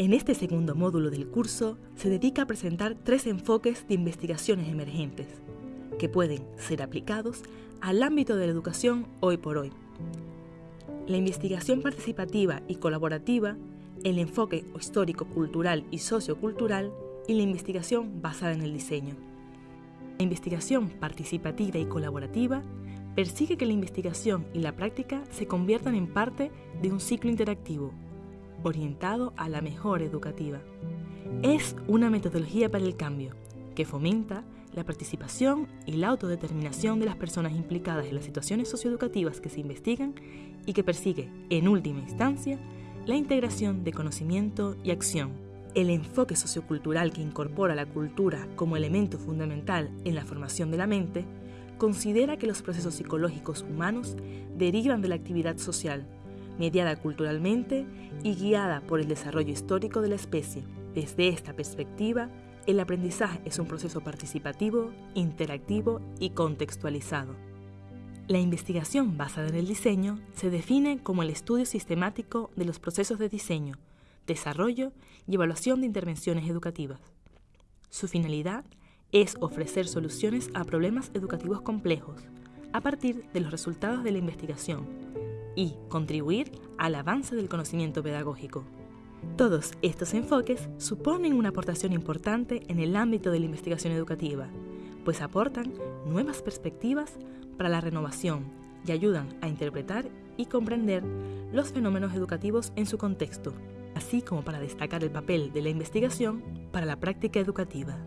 En este segundo módulo del curso se dedica a presentar tres enfoques de investigaciones emergentes que pueden ser aplicados al ámbito de la educación hoy por hoy. La investigación participativa y colaborativa, el enfoque histórico, cultural y sociocultural y la investigación basada en el diseño. La investigación participativa y colaborativa persigue que la investigación y la práctica se conviertan en parte de un ciclo interactivo orientado a la mejora educativa. Es una metodología para el cambio que fomenta la participación y la autodeterminación de las personas implicadas en las situaciones socioeducativas que se investigan y que persigue, en última instancia, la integración de conocimiento y acción. El enfoque sociocultural que incorpora la cultura como elemento fundamental en la formación de la mente considera que los procesos psicológicos humanos derivan de la actividad social mediada culturalmente y guiada por el desarrollo histórico de la especie. Desde esta perspectiva, el aprendizaje es un proceso participativo, interactivo y contextualizado. La investigación basada en el diseño se define como el estudio sistemático de los procesos de diseño, desarrollo y evaluación de intervenciones educativas. Su finalidad es ofrecer soluciones a problemas educativos complejos a partir de los resultados de la investigación y contribuir al avance del conocimiento pedagógico. Todos estos enfoques suponen una aportación importante en el ámbito de la investigación educativa, pues aportan nuevas perspectivas para la renovación y ayudan a interpretar y comprender los fenómenos educativos en su contexto, así como para destacar el papel de la investigación para la práctica educativa.